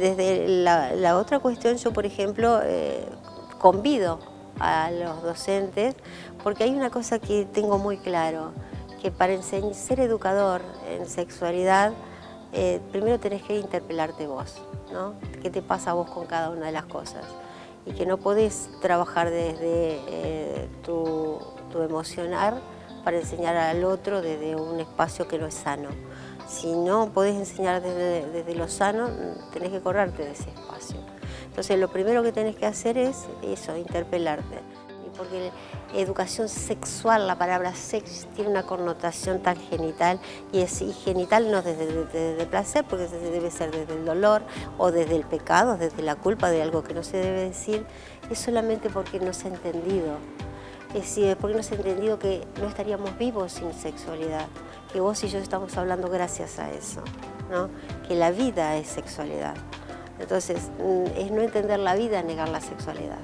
la otra cuestión, yo por ejemplo, eh, convido a los docentes, porque hay una cosa que tengo muy claro, que para ser educador en sexualidad, eh, primero tenés que interpelarte vos, ¿no? ¿Qué te pasa a vos con cada una de las cosas? Y que no podés trabajar desde eh, tu, tu emocionar para enseñar al otro desde un espacio que no es sano. Si no podés enseñar desde, desde lo sano, tenés que correrte de ese espacio. Entonces lo primero que tenés que hacer es eso, interpelarte. Porque educación sexual, la palabra sex tiene una connotación tan genital y es genital no desde, el placer, porque debe ser desde el dolor o desde el pecado, desde la culpa de algo que no se debe decir, es solamente porque no se ha entendido. Es decir, porque no se ha entendido que no estaríamos vivos sin sexualidad, que vos y yo estamos hablando gracias a eso, ¿no? que la vida es sexualidad. Entonces, mm, es no entender la vida, negar la sexualidad.